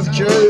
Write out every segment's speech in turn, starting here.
South Jersey.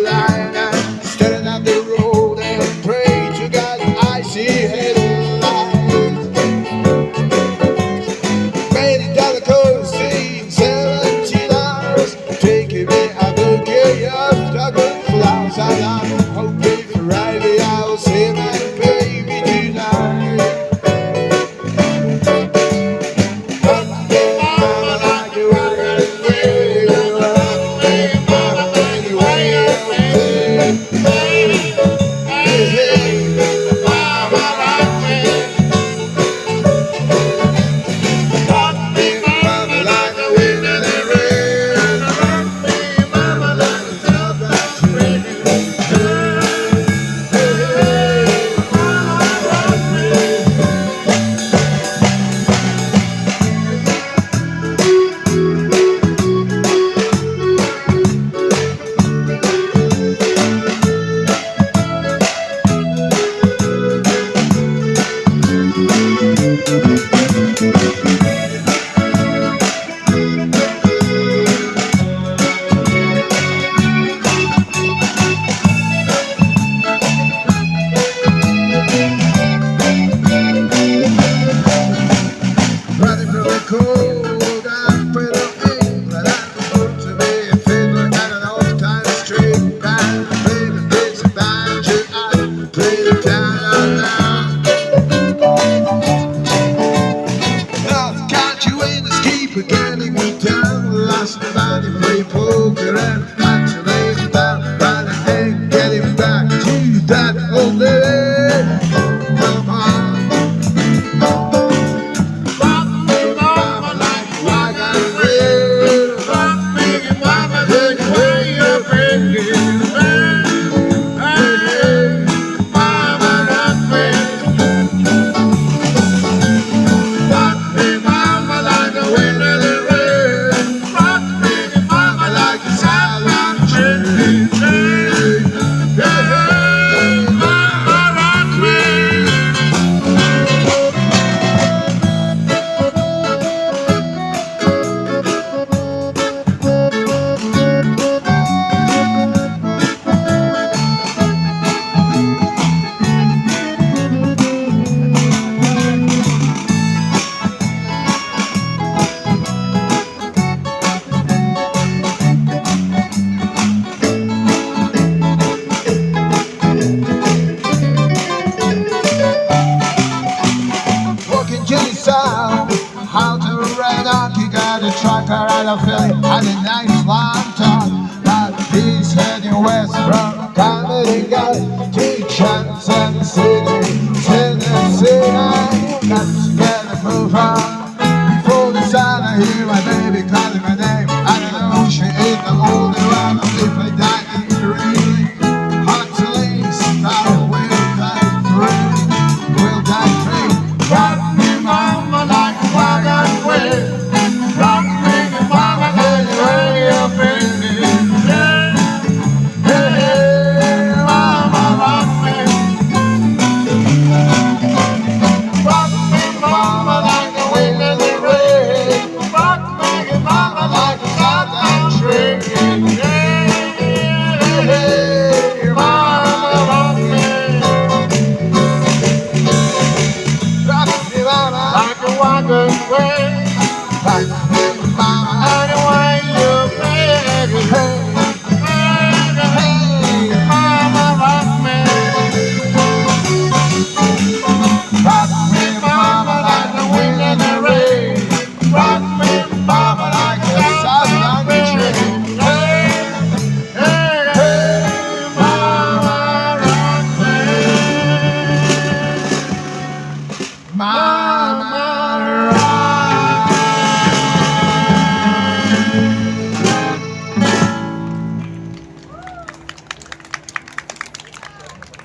Let's keep getting me down Last night he played poker and actually found a feeling and a nice long talk But he's heading west from Comedy to Johnson City.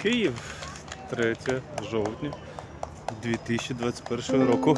Київ 3 жовтня 2021 року.